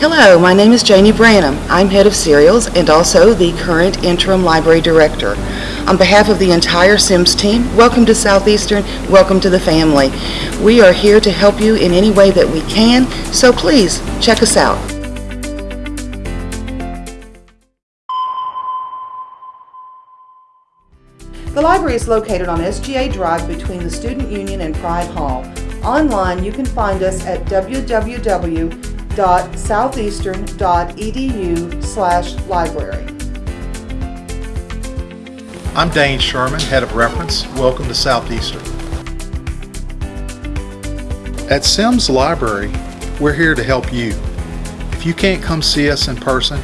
Hello, my name is Janie Branham. I'm head of serials and also the current interim library director. On behalf of the entire Sims team, welcome to Southeastern, welcome to the family. We are here to help you in any way that we can, so please check us out. The library is located on SGA Drive between the Student Union and Pride Hall. Online, you can find us at www.southeastern.edu/library. I'm Dane Sherman, Head of Reference. Welcome to Southeastern. At Sims Library, we're here to help you. If you can't come see us in person,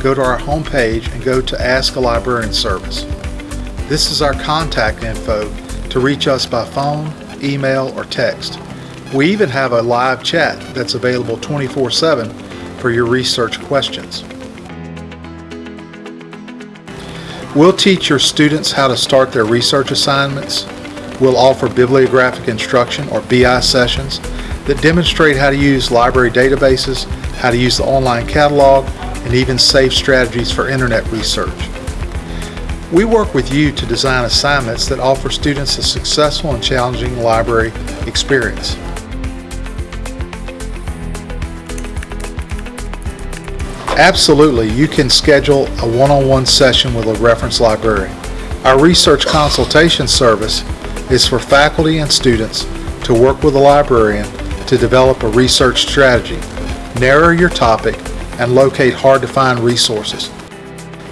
go to our homepage and go to Ask a Librarian service. This is our contact info to reach us by phone, email, or text. We even have a live chat that's available 24-7 for your research questions. We'll teach your students how to start their research assignments. We'll offer bibliographic instruction or BI sessions that demonstrate how to use library databases, how to use the online catalog, and even safe strategies for internet research. We work with you to design assignments that offer students a successful and challenging library experience. Absolutely, you can schedule a one-on-one session with a reference librarian. Our research consultation service is for faculty and students to work with a librarian to develop a research strategy, narrow your topic, and locate hard-to-find resources.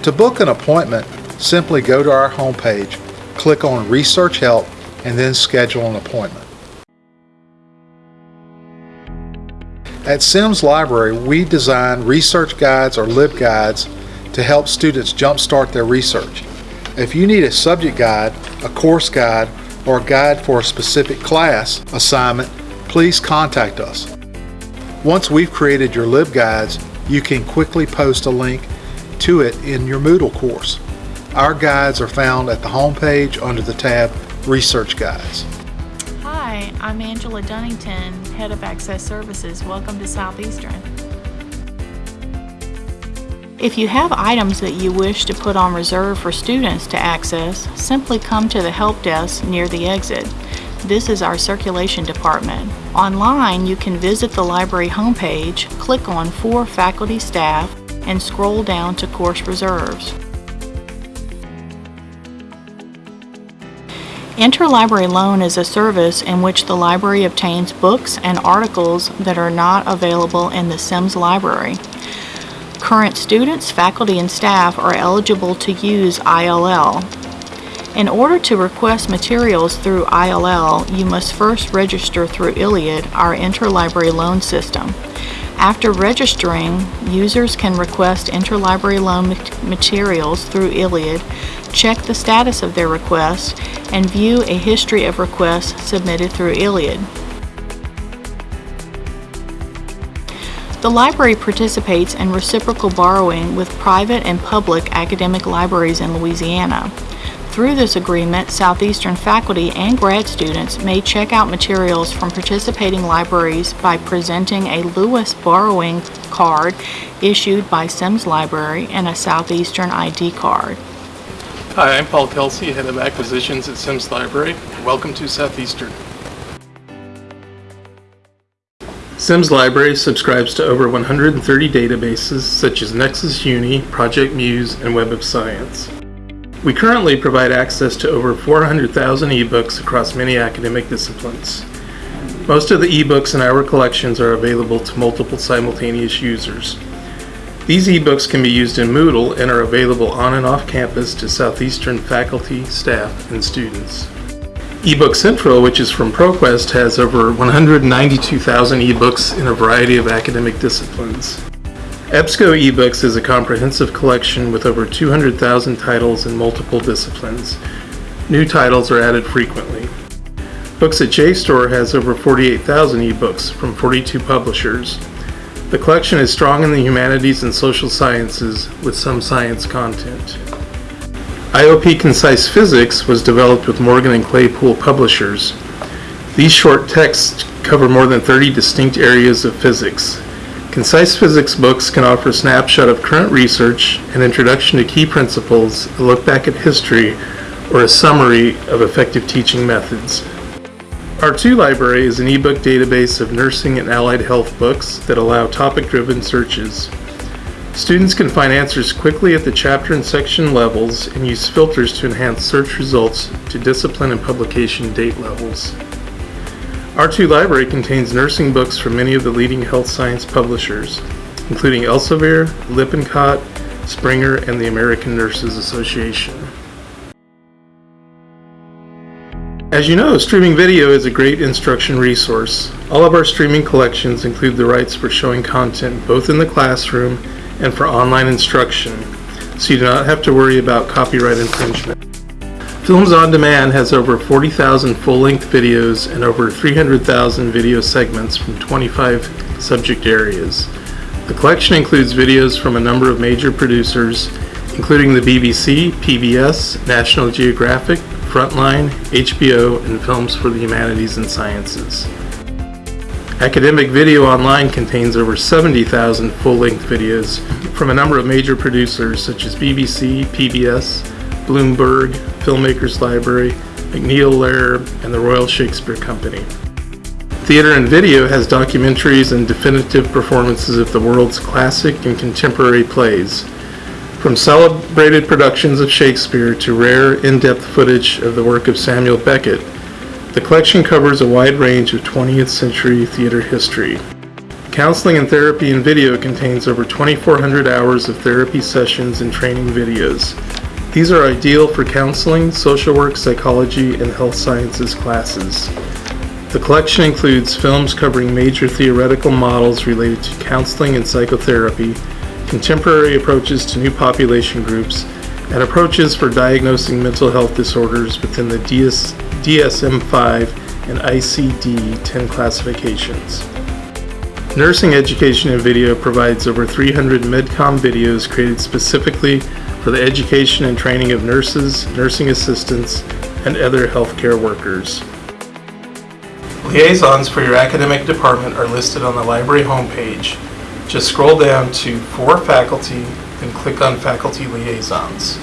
To book an appointment, simply go to our homepage, click on Research Help, and then schedule an appointment. At Sims Library, we design research guides or LibGuides to help students jumpstart their research. If you need a subject guide, a course guide, or a guide for a specific class assignment, please contact us. Once we've created your LibGuides, you can quickly post a link to it in your Moodle course. Our guides are found at the homepage under the tab Research Guides. I'm Angela Dunnington, Head of Access Services. Welcome to Southeastern. If you have items that you wish to put on reserve for students to access, simply come to the help desk near the exit. This is our circulation department. Online, you can visit the library homepage, click on For Faculty Staff, and scroll down to Course Reserves. Interlibrary loan is a service in which the library obtains books and articles that are not available in the Sims library. Current students, faculty, and staff are eligible to use ILL. In order to request materials through ILL, you must first register through ILLiad, our interlibrary loan system. After registering, users can request interlibrary loan materials through ILLiad, check the status of their request, and view a history of requests submitted through ILLiad. The library participates in reciprocal borrowing with private and public academic libraries in Louisiana. Through this agreement, Southeastern faculty and grad students may check out materials from participating libraries by presenting a Lewis borrowing card issued by Sims Library and a Southeastern ID card. Hi, I'm Paul Kelsey, Head of Acquisitions at Sims Library. Welcome to Southeastern. Sims Library subscribes to over 130 databases such as Nexis Uni, Project Muse, and Web of Science. We currently provide access to over 400,000 ebooks across many academic disciplines. Most of the ebooks in our collections are available to multiple simultaneous users. These ebooks can be used in Moodle and are available on and off campus to Southeastern faculty, staff, and students. eBook Central, which is from ProQuest, has over 192,000 ebooks in a variety of academic disciplines. EBSCO eBooks is a comprehensive collection with over 200,000 titles in multiple disciplines. New titles are added frequently. Books at JSTOR has over 48,000 ebooks from 42 publishers. The collection is strong in the humanities and social sciences with some science content. IOP Concise Physics was developed with Morgan and Claypool publishers. These short texts cover more than 30 distinct areas of physics. Concise physics books can offer a snapshot of current research, an introduction to key principles, a look back at history, or a summary of effective teaching methods. R2 Library is an ebook database of nursing and allied health books that allow topic-driven searches. Students can find answers quickly at the chapter and section levels and use filters to enhance search results to discipline and publication date levels. R2 Library contains nursing books from many of the leading health science publishers, including Elsevier, Lippincott, Springer, and the American Nurses Association. As you know, streaming video is a great instruction resource. All of our streaming collections include the rights for showing content both in the classroom and for online instruction, so you do not have to worry about copyright infringement. Films on Demand has over 40,000 full-length videos and over 300,000 video segments from 25 subject areas. The collection includes videos from a number of major producers, including the BBC, PBS, National Geographic, Frontline, HBO, and Films for the Humanities and Sciences. Academic Video Online contains over 70,000 full-length videos from a number of major producers such as BBC, PBS, Bloomberg, Filmmakers Library, MacNeil Lehrer, and the Royal Shakespeare Company. Theater in Video has documentaries and definitive performances of the world's classic and contemporary plays, from celebrated productions of Shakespeare to rare, in-depth footage of the work of Samuel Beckett, the collection covers a wide range of 20th century theater history. Counseling and Therapy in Video contains over 2,400 hours of therapy sessions and training videos. These are ideal for counseling, social work, psychology, and health sciences classes. The collection includes films covering major theoretical models related to counseling and psychotherapy, contemporary approaches to new population groups, and approaches for diagnosing mental health disorders within the DS, DSM-5 and ICD-10 classifications. Nursing Education in Video provides over 300 MedCom videos created specifically for the education and training of nurses, nursing assistants, and other healthcare workers. Liaisons for your academic department are listed on the library homepage. Just scroll down to For Faculty, and click on Faculty Liaisons.